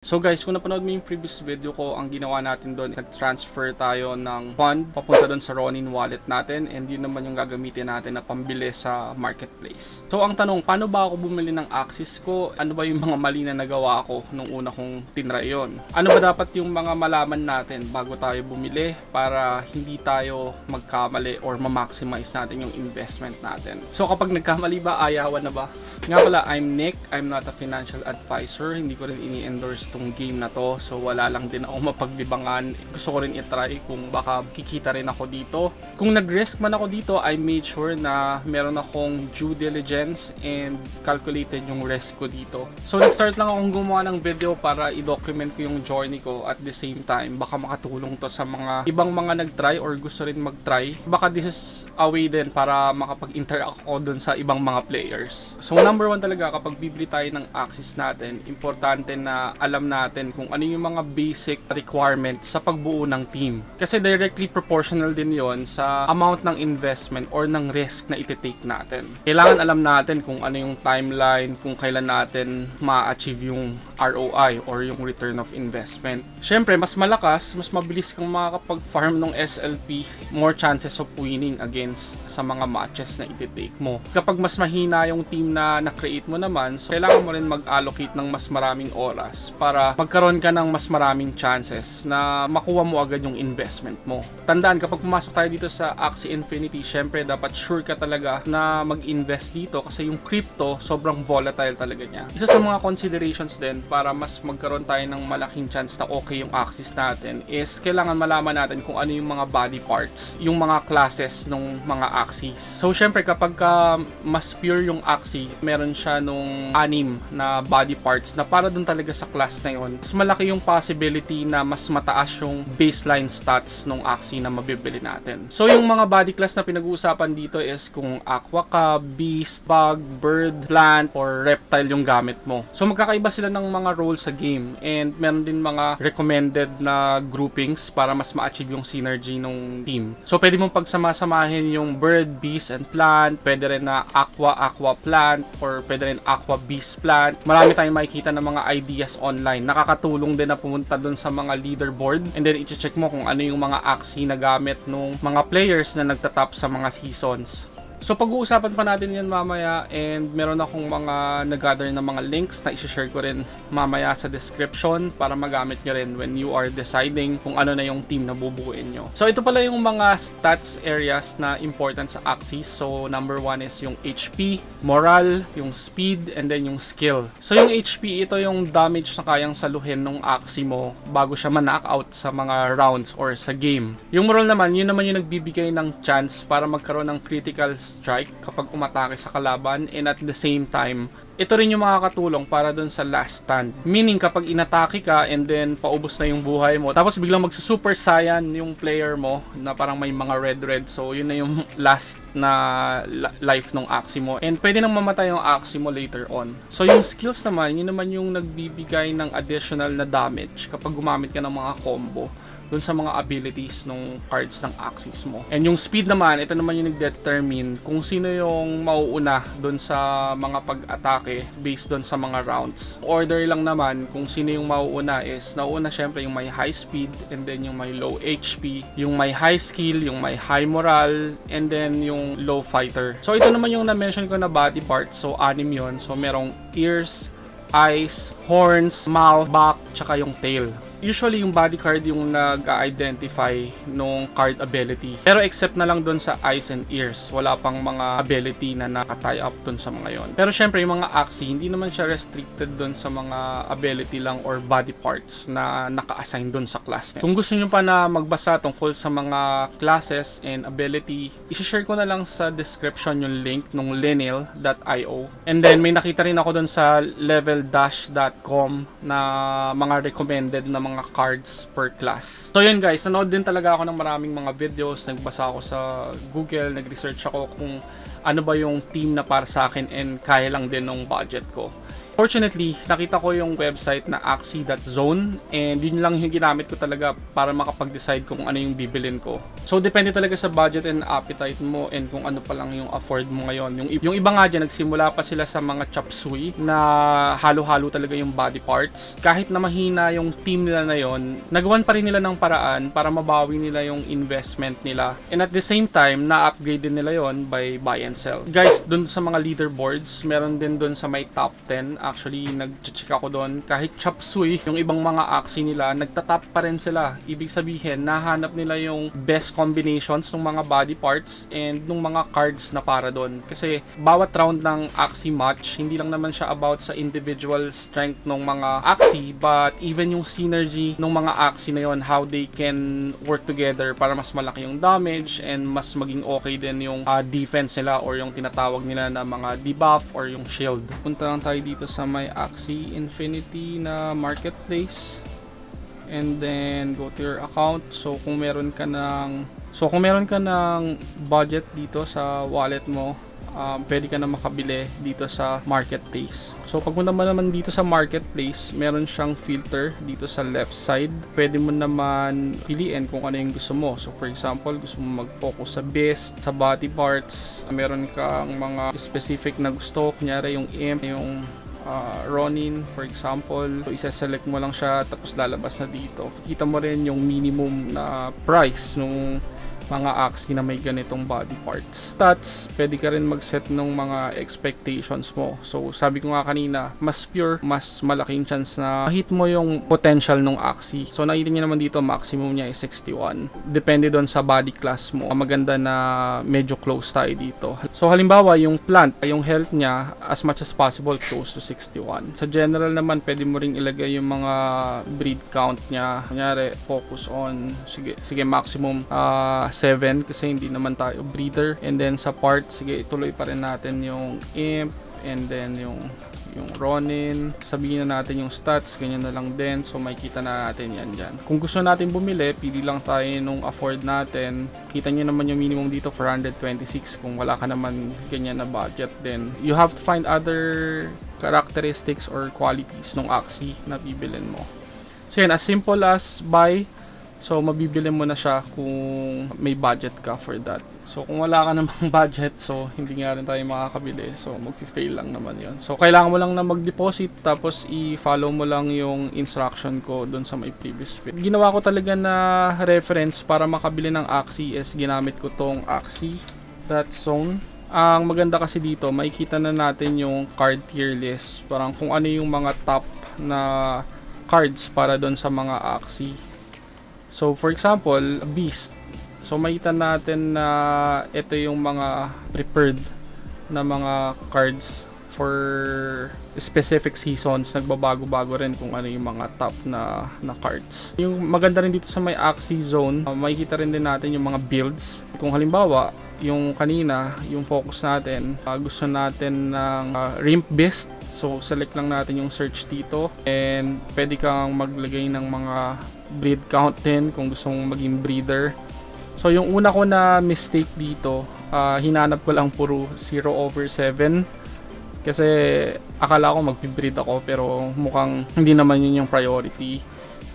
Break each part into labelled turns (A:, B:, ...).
A: So guys, kung napanood mo yung previous video ko, ang ginawa natin doon, nag-transfer tayo ng fund papunta doon sa Ronin wallet natin and yun naman yung gagamitin natin na pambili sa marketplace. So ang tanong, paano ba ako bumili ng Axis ko? Ano ba yung mga mali na nagawa ko nung una kong tinry yun? Ano ba dapat yung mga malaman natin bago tayo bumili para hindi tayo magkamali or ma-maximize natin yung investment natin? So kapag nagkamali ba, ayawan na ba? Nga pala, I'm Nick. I'm not a financial advisor. Hindi ko rin ini-endorse tong game na to. So wala lang din ako mapaglibangan. Gusto ko rin itry kung baka kikita rin ako dito. Kung nag-risk man ako dito, I made sure na meron akong due diligence and calculated yung risk ko dito. So nag-start lang akong gumawa ng video para i-document ko yung journey ko at the same time. Baka makatulong to sa mga ibang mga nag-try or gusto rin mag-try. Baka this is a way din para makapag-interact ako dun sa ibang mga players. So number one talaga kapag bibili tayo ng access natin, importante na alam natin kung ano yung mga basic requirements sa pagbuo ng team. Kasi directly proportional din yon sa amount ng investment or ng risk na iti-take natin. Kailangan alam natin kung ano yung timeline, kung kailan natin ma-achieve yung ROI or yung return of investment. Siyempre, mas malakas, mas mabilis kang makakapag-farm ng SLP, more chances of winning against sa mga matches na iti-take mo. Kapag mas mahina yung team na na-create mo naman, so kailangan mo rin mag-allocate ng mas maraming oras para magkaroon ka ng mas maraming chances na makuha mo agad yung investment mo. Tandaan, kapag pumasok tayo dito sa Axie Infinity, syempre dapat sure ka talaga na mag-invest dito kasi yung crypto, sobrang volatile talaga niya. Isa sa mga considerations din para mas magkaroon tayo ng malaking chance na okay yung Axis natin is kailangan malaman natin kung ano yung mga body parts, yung mga classes ng mga Axis. So syempre kapag ka mas pure yung Axie, meron siya nung anim na body parts na para dun talaga sa class na yun, mas malaki yung possibility na mas mataas yung baseline stats ng Axie na mabibili natin. So yung mga body class na pinag-uusapan dito is kung aqua ka, beast, bug, bird, plant, or reptile yung gamit mo. So magkakaiba sila ng mga roles sa game and meron din mga recommended na groupings para mas ma-achieve yung synergy ng team. So pwede mong pagsamasamahin yung bird, beast, and plant. Pwede rin na aqua, aqua plant or pwede rin aqua beast plant. Marami tayong makikita ng mga ideas online. Nakakatulong din na pumunta dun sa mga leaderboard and then i-check mo kung ano yung mga axie na gamit ng mga players na nagtatap sa mga seasons. So pag-uusapan pa natin yan mamaya and meron akong mga nag-gather na mga links na i-share ko rin mamaya sa description para magamit nyo rin when you are deciding kung ano na yung team na bubuuin nyo. So ito pala yung mga stats areas na important sa Axis. So number one is yung HP, moral, yung speed, and then yung skill. So yung HP, ito yung damage na kayang saluhin ng Axie mo bago siya ma-knockout sa mga rounds or sa game. Yung moral naman, yun naman yung nagbibigay ng chance para magkaroon ng critical strike kapag umatake sa kalaban and at the same time ito rin yung makakatulong para dun sa last stand. Meaning kapag inatake ka and then paubos na yung buhay mo, tapos biglang magsusuper saiyan yung player mo na parang may mga red red. So yun na yung last na life ng Axie mo. And pwede nang mamatay yung Axie mo later on. So yung skills naman, yun naman yung nagbibigay ng additional na damage kapag gumamit ka ng mga combo dun sa mga abilities ng cards ng Axis mo. And yung speed naman, ito naman yung nag-determine kung sino yung mauuna dun sa mga pag-atake based dun sa mga rounds. Order lang naman kung sino yung mauuna is, nauuna syempre yung may high speed and then yung may low HP, yung may high skill, yung may high moral, and then yung low fighter. So ito naman yung na-mention ko na body parts. So anim yon So merong ears, eyes, horns, mouth, back, tsaka yung tail usually yung body card yung nag-identify nung card ability. Pero except na lang dun sa eyes and ears, wala pang mga ability na nakatie up dun sa mga yon. Pero syempre yung mga axi, hindi naman siya restricted dun sa mga ability lang or body parts na naka-assign dun sa class net. Kung gusto nyo pa na magbasa tungkol sa mga classes and ability, isi-share ko na lang sa description yung link nung lineal.io. And then may nakita rin ako dun sa leveldash.com na mga recommended na mga cards per class. So yun guys, nanood din talaga ako ng maraming mga videos, nagbasa ako sa Google, nag-research ako kung ano ba yung team na para sa akin and kaya lang din ng budget ko. Fortunately, nakita ko yung website na axie.zone and yun lang yung ginamit ko talaga para makapag-decide kung ano yung bibilin ko. So, depende talaga sa budget and appetite mo and kung ano pa lang yung afford mo ngayon. Yung, yung iba nga dyan, nagsimula pa sila sa mga chop suey na halo-halo talaga yung body parts. Kahit na mahina yung team nila na yon, nagawan pa rin nila ng paraan para mabawi nila yung investment nila. And at the same time, na-upgrade din nila yon by buy and sell. Guys, dun sa mga leaderboards, meron din dun sa may top 10. Actually, nag-check ako dun. Kahit chop suey, yung ibang mga axi nila, nagtatap pa rin sila. Ibig sabihin, nahanap nila yung best combinations ng mga body parts and ng mga cards na para doon. Kasi bawat round ng axi match, hindi lang naman siya about sa individual strength ng mga axi, but even yung synergy ng mga axi na yon, how they can work together para mas malaki yung damage and mas maging okay din yung ah, defense nila or yung tinatawag nila na mga debuff or yung shield. Punta lang tayo dito sa may Axie Infinity na marketplace and then go to your account. So kung meron ka ng So kung meron ka ng budget dito sa wallet mo, um, pwede ka na makabili dito sa marketplace. So pagpunta mo naman dito sa marketplace, meron siyang filter dito sa left side. Pwede mo naman piliin kung ano yung gusto mo. So for example, gusto mo mag-focus sa best, sa body parts, meron kang mga specific na gusto, kunyari yung imp, yung uh, Ronin for example. So isa-select mo lang siya tapos lalabas na dito. Kita mo rin yung minimum na price nung mga axi na may ganitong body parts. Stats, pwede ka rin mag-set ng mga expectations mo. So, sabi ko nga kanina, mas pure, mas malaking chance na hit mo yung potential ng axi. So, nakita niyo naman dito, maximum niya is 61. Depende doon sa body class mo. Maganda na medyo close tayo dito. So, halimbawa, yung plant, yung health niya, as much as possible, close to 61. Sa general naman, pwede mo ring ilagay yung mga breed count niya. Kunyari, focus on, sige, sige maximum uh, 7 kasi hindi naman tayo breeder. And then sa parts, sige, ituloy pa rin natin yung imp and then yung yung Ronin, sabihin na natin yung stats, ganyan na lang din. So, makikita na natin yan dyan. Kung gusto natin bumili, pili lang tayo nung afford natin. Kita nyo naman yung minimum dito, 426. Kung wala ka naman ganyan na budget, then you have to find other characteristics or qualities ng Axie na bibilin mo. So, yan, as simple as buy, So, mabibili mo na siya kung may budget ka for that. So, kung wala ka namang budget, so hindi nga rin tayo makakabili. So, mag-fail lang naman yon So, kailangan mo lang na mag-deposit tapos i-follow mo lang yung instruction ko doon sa may previous video. Ginawa ko talaga na reference para makabili ng Axie is ginamit ko tong Axie.zone. Ang maganda kasi dito, makikita na natin yung card tier list. Parang kung ano yung mga top na cards para doon sa mga Axie So, for example, Beast. So, makita natin na ito yung mga prepared na mga cards for specific seasons. Nagbabago-bago rin kung ano yung mga top na, na cards. Yung maganda rin dito sa may Axie Zone, uh, makikita rin din natin yung mga builds. Kung halimbawa, yung kanina, yung focus natin, uh, gusto natin ng uh, Rimp Beast So, select lang natin yung search dito. And, pwede kang maglagay ng mga breed count din kung gusto mong maging breeder. So, yung una ko na mistake dito, uh, hinanap ko lang puro 0 over 7. Kasi, akala ko magpibreed ako pero mukhang hindi naman yun yung priority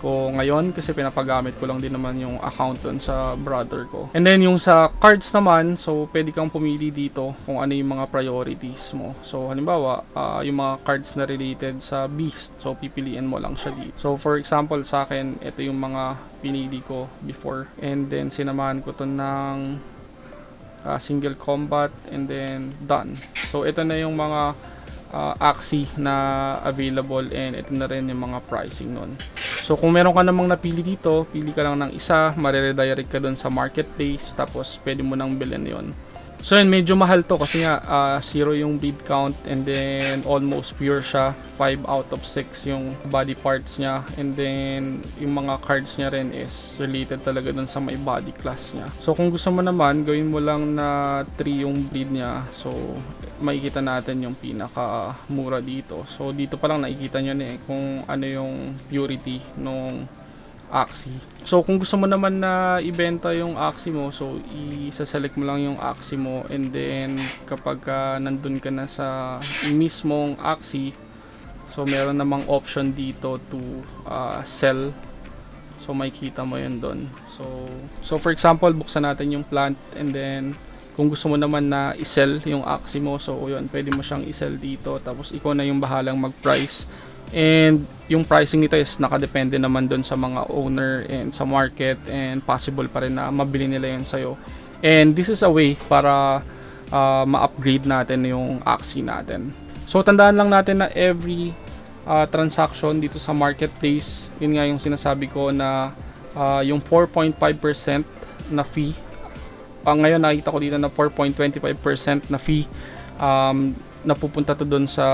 A: ko ngayon kasi pinapagamit ko lang din naman yung account dun sa brother ko. And then yung sa cards naman, so pwede kang pumili dito kung ano yung mga priorities mo. So halimbawa, uh, yung mga cards na related sa beast, so pipiliin mo lang siya dito. So for example sa akin, ito yung mga pinili ko before. And then sinamahan ko to ng uh, single combat and then done. So ito na yung mga uh, Axie na available and ito na rin yung mga pricing nun. So kung meron ka namang napili dito, pili ka lang ng isa, mareredirect ka doon sa marketplace, tapos pwede mo nang bilhin yon. So yun, medyo mahal to kasi nga uh, zero yung breed count and then almost pure siya. 5 out of 6 yung body parts niya and then yung mga cards niya rin is related talaga dun sa may body class niya. So kung gusto mo naman, gawin mo lang na 3 yung breed niya. So makikita natin yung pinaka mura dito. So dito pa lang nakikita nyo na eh kung ano yung purity nung Axie. So kung gusto mo naman na ibenta yung Axie mo, so i-select mo lang yung Axie mo and then kapag uh, nandun ka na sa mismong Axie, So meron namang option dito to uh, sell. So makikita mo 'yun doon. So so for example, buksan natin yung plant and then kung gusto mo naman na i-sell yung Axie mo, so yun, pwede mo siyang i-sell dito. Tapos ikaw na yung bahalang mag-price. And yung pricing nito is nakadepende naman doon sa mga owner and sa market and possible pa rin na mabili nila yun sa'yo. And this is a way para uh, ma-upgrade natin yung Axie natin. So tandaan lang natin na every uh, transaction dito sa marketplace, yun nga yung sinasabi ko na uh, yung 4.5% na fee ang ngayon nakita ko dito na 4.25% na fee um, napupunta to doon sa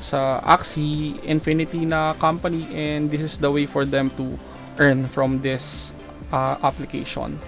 A: sa Axie Infinity na company and this is the way for them to earn from this uh, application.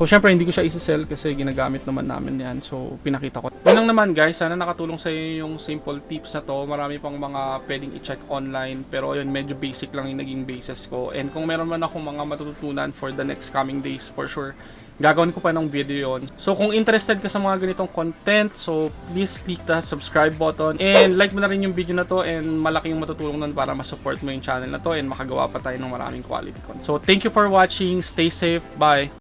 A: So, syempre, hindi ko siya isa-sell kasi ginagamit naman namin yan. So, pinakita ko. Yun lang naman, guys. Sana nakatulong sa iyo yung simple tips na to. Marami pang mga pwedeng i-check online. Pero, yun, medyo basic lang yung naging basis ko. And kung meron man akong mga matututunan for the next coming days, for sure, gagawin ko pa ng video yon. So, kung interested ka sa mga ganitong content, so, please click the subscribe button. And like mo na rin yung video na to and malaki yung matutulong nun para ma-support mo yung channel na to and makagawa pa tayo ng maraming quality content. So, thank you for watching. Stay safe. Bye!